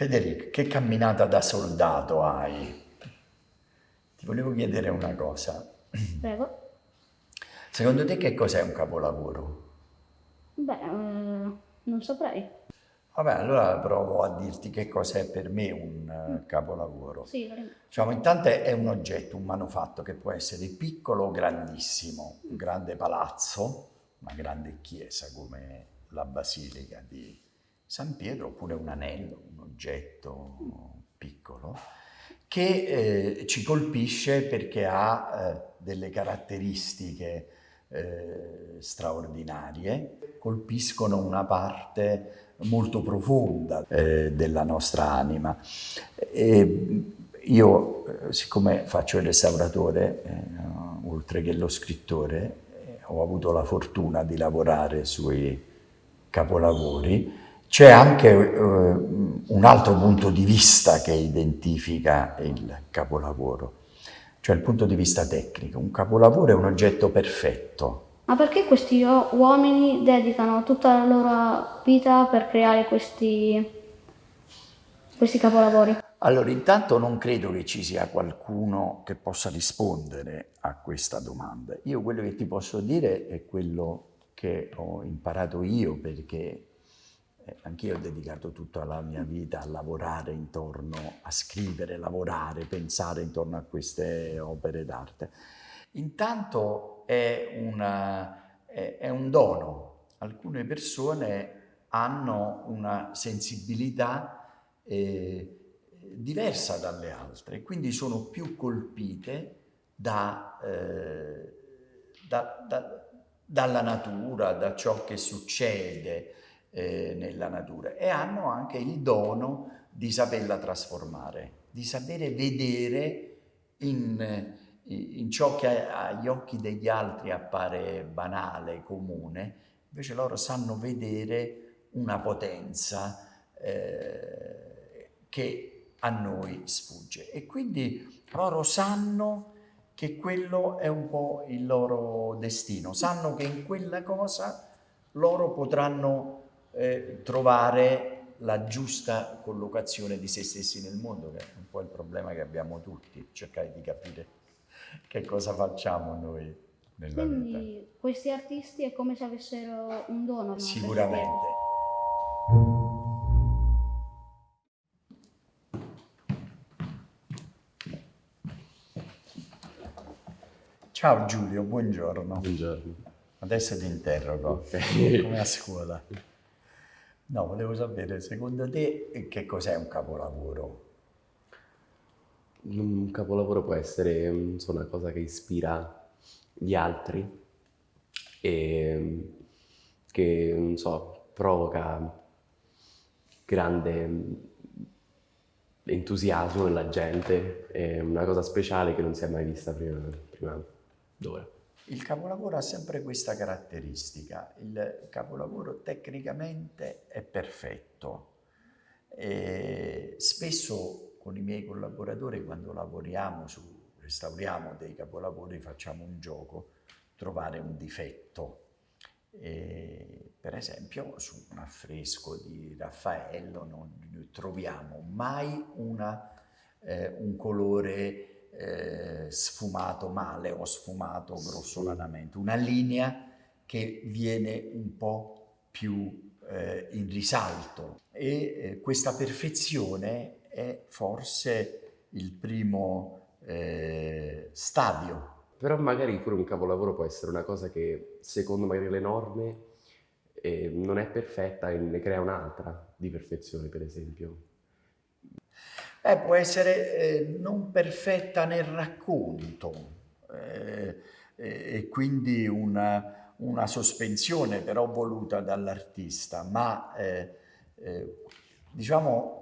Federico, che camminata da soldato hai? Ti volevo chiedere una cosa. Prego. Secondo te che cos'è un capolavoro? Beh, eh, non saprei. Vabbè, allora provo a dirti che cos'è per me un uh, capolavoro. Sì. Diciamo, intanto è un oggetto, un manufatto che può essere piccolo o grandissimo, un grande palazzo, una grande chiesa come la Basilica di San Pietro, oppure un anello, un oggetto piccolo, che eh, ci colpisce perché ha eh, delle caratteristiche eh, straordinarie, colpiscono una parte molto profonda eh, della nostra anima. E io, eh, siccome faccio il restauratore, eh, oltre che lo scrittore, ho avuto la fortuna di lavorare sui capolavori, c'è anche eh, un altro punto di vista che identifica il capolavoro, cioè il punto di vista tecnico. Un capolavoro è un oggetto perfetto, ma perché questi uomini dedicano tutta la loro vita per creare questi, questi capolavori? Allora, intanto non credo che ci sia qualcuno che possa rispondere a questa domanda. Io quello che ti posso dire è quello che ho imparato io perché anch'io ho dedicato tutta la mia vita a lavorare intorno, a scrivere, lavorare, pensare intorno a queste opere d'arte. Intanto è, una, è, è un dono. Alcune persone hanno una sensibilità eh, diversa dalle altre, quindi sono più colpite da, eh, da, da, dalla natura, da ciò che succede eh, nella natura e hanno anche il dono di saperla trasformare, di sapere vedere in in ciò che agli occhi degli altri appare banale, comune, invece loro sanno vedere una potenza eh, che a noi sfugge. E quindi loro sanno che quello è un po' il loro destino, sanno che in quella cosa loro potranno eh, trovare la giusta collocazione di se stessi nel mondo, che è un po' il problema che abbiamo tutti, cercare di capire che cosa facciamo noi nella Quindi, vita. questi artisti è come se avessero un dono. No? Sicuramente. Ciao Giulio, buongiorno. Buongiorno. Adesso ti interrogo, okay. come a scuola. No, volevo sapere, secondo te, che cos'è un capolavoro? Un capolavoro può essere so, una cosa che ispira gli altri e che, non so, provoca grande entusiasmo nella gente, è una cosa speciale che non si è mai vista prima, prima d'ora. Il capolavoro ha sempre questa caratteristica, il capolavoro tecnicamente è perfetto, e spesso con i miei collaboratori quando lavoriamo su, restauriamo dei capolavori, facciamo un gioco, trovare un difetto. E, per esempio su un affresco di Raffaello non troviamo mai una, eh, un colore eh, sfumato male o sfumato grossolanamente, una linea che viene un po' più eh, in risalto e eh, questa perfezione è forse il primo eh, stadio. Però magari pure un capolavoro può essere una cosa che secondo magari le norme eh, non è perfetta e ne crea un'altra di perfezione per esempio. Eh, può essere eh, non perfetta nel racconto eh, e quindi una, una, sospensione però voluta dall'artista, ma eh, eh, diciamo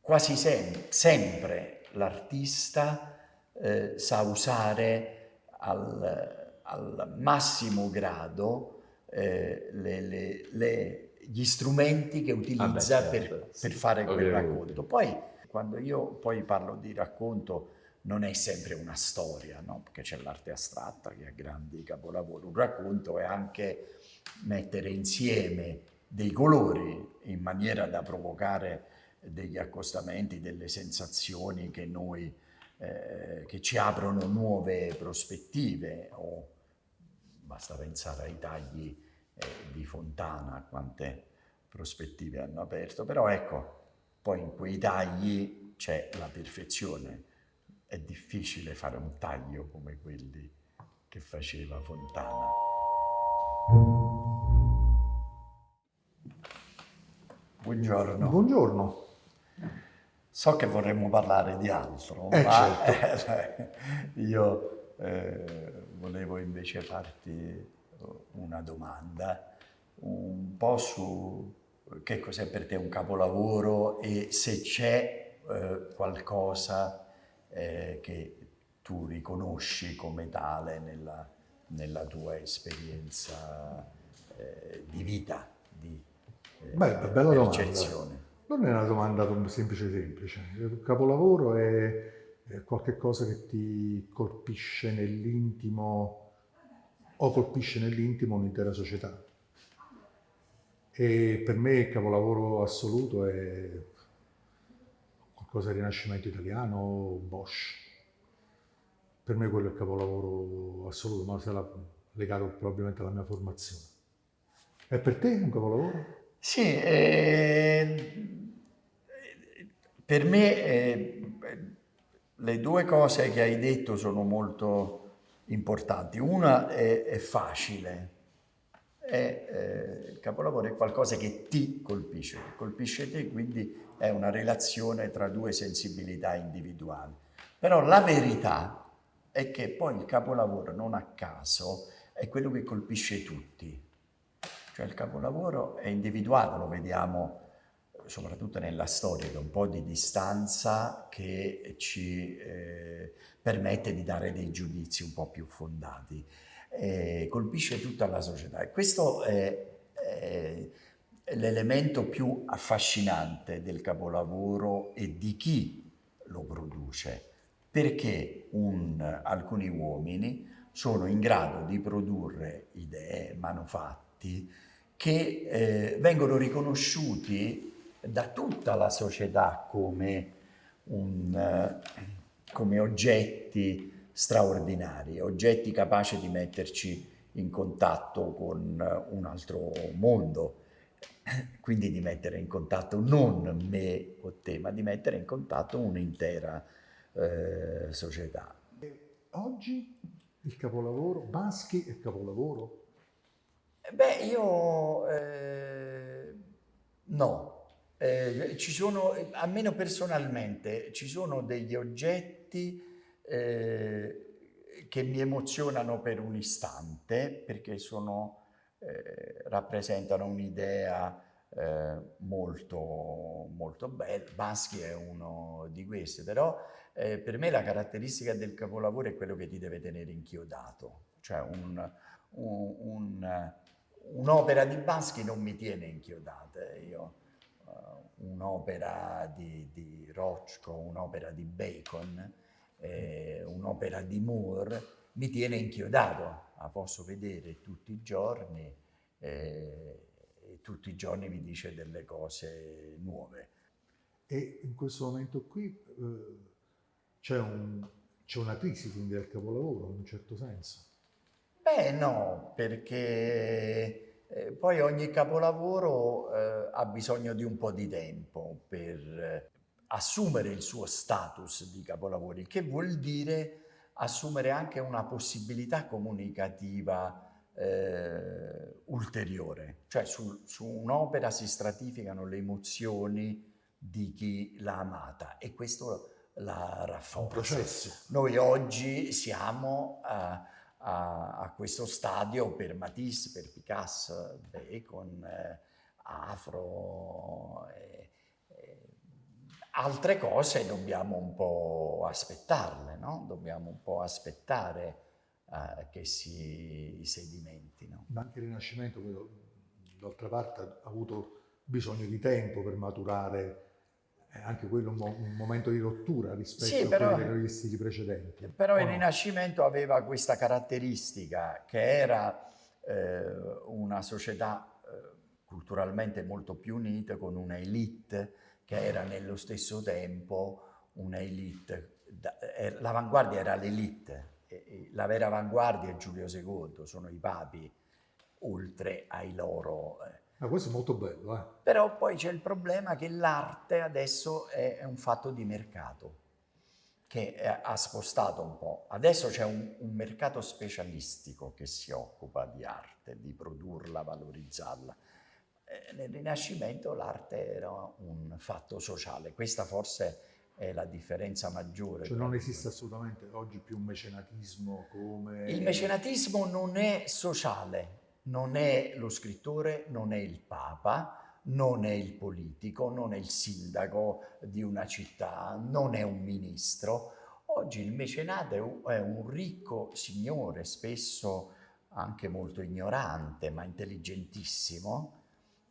quasi sem sempre l'artista eh, sa usare al, al massimo grado eh, le, le, le, gli strumenti che utilizza ah beh, certo, per, sì, per, fare quel racconto. Poi quando io poi parlo di racconto non è sempre una storia, no? perché c'è l'arte astratta che ha grandi capolavori. Un racconto è anche mettere insieme dei colori in maniera da provocare degli accostamenti, delle sensazioni che noi eh, che ci aprono nuove prospettive o basta pensare ai tagli eh, di Fontana, quante prospettive hanno aperto, però ecco, poi in quei tagli c'è la perfezione, è difficile fare un taglio come quelli che faceva Fontana. Buongiorno. Buongiorno. So che vorremmo parlare di altro, Eh, ma certo. eh, io eh, volevo invece farti una domanda un po' su che cos'è per te un capolavoro e se c'è eh, qualcosa eh, che tu riconosci come tale nella, nella tua esperienza eh, di vita, di eh, Beh, bella domanda. percezione. Non è una domanda semplice semplice. Il capolavoro è, è qualcosa che ti colpisce nell'intimo o colpisce nell'intimo un'intera società. E per me il capolavoro assoluto è qualcosa di rinascimento italiano, Bosch. Per me quello è il capolavoro assoluto, ma sarà legato probabilmente alla mia formazione. E per te un capolavoro? Sì, eh, per me eh, le due cose che hai detto sono molto importanti. Una è, è facile, è, eh, il capolavoro è qualcosa che ti colpisce, che colpisce te, quindi è una relazione tra due sensibilità individuali. Però la verità è che poi il capolavoro, non a caso, è quello che colpisce tutti. Cioè il capolavoro è individuato, lo vediamo soprattutto nella storia, da un po' di distanza che ci eh, permette di dare dei giudizi un po' più fondati. Eh, colpisce tutta la società e questo è, è l'elemento più affascinante del capolavoro e di chi lo produce, perché un, alcuni uomini sono in grado di produrre idee, manufatti, che eh, vengono riconosciuti da tutta la società come, un, eh, come oggetti straordinari, oggetti capaci di metterci in contatto con un altro mondo, quindi di mettere in contatto non me o te, ma di mettere in contatto un'intera eh, società. Oggi il capolavoro, Baschi è capolavoro? Beh, io eh, no. Eh, ci sono, almeno personalmente, ci sono degli oggetti eh, che mi emozionano per un istante perché sono, eh, rappresentano un'idea eh, molto, molto bella. Baschi è uno di questi, però eh, per me la caratteristica del capolavoro è quello che ti deve tenere inchiodato, cioè un, un, un un'opera di Baschi non mi tiene inchiodata, io un'opera di, di Rochko, un'opera di Bacon, eh, un'opera di Moore mi tiene inchiodato, la posso vedere tutti i giorni eh, e tutti i giorni mi dice delle cose nuove. E in questo momento qui eh, c'è, un, c'è una crisi quindi del capolavoro in un certo senso. Beh no, perché eh, poi ogni capolavoro eh, ha bisogno di un po' di tempo per eh, assumere il suo status di capolavoro, il che vuol dire assumere anche una possibilità comunicativa eh, ulteriore. Cioè su, su un'opera si stratificano le emozioni di chi l'ha amata e questo la rafforza. Noi oggi siamo a a, a, questo stadio per Matisse, per Picasso, Bacon, eh, Afro. Eh, eh, altre cose dobbiamo un po' aspettarle, no? Dobbiamo un po' aspettare eh, che si sedimentino. Ma anche il Rinascimento, d'altra parte, ha avuto bisogno di tempo per maturare è anche quello un, mo un, momento di rottura rispetto sì, però, a quelli dei stili precedenti. Però il Rinascimento aveva questa caratteristica che era eh, una società eh, culturalmente molto più unite, con una elite che era nello stesso tempo una elite. Eh, l'avanguardia era l'elite, la vera avanguardia è Giulio II, sono i papi, oltre ai loro... Ma questo è molto bello, eh? Però poi c'è il problema che l'arte adesso è un fatto di mercato che ha spostato un po'. Adesso c'è un, un, mercato specialistico che si occupa di arte, di produrla, valorizzarla. Eh, nel Rinascimento l'arte era un fatto sociale. Questa forse è la differenza maggiore. Cioè non esiste assolutamente oggi più un mecenatismo come... Il mecenatismo non è sociale, non è lo scrittore, non è il Papa, non è il politico, non è il sindaco di una città, non è un ministro. Oggi il mecenato è un ricco signore, spesso anche molto ignorante, ma intelligentissimo,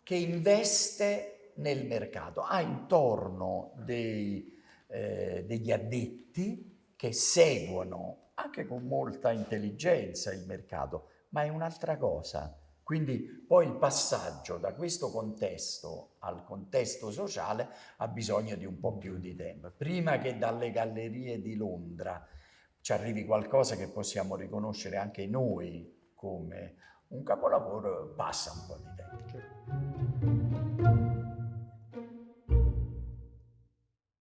che investe nel mercato, ha intorno dei, eh, degli addetti che seguono anche con molta intelligenza il mercato, ma è un'altra cosa quindi poi il passaggio da questo contesto al contesto sociale ha bisogno di un po' più di tempo. Prima che dalle gallerie di Londra ci arrivi qualcosa che possiamo riconoscere anche noi come un capolavoro, passa un po' di tempo.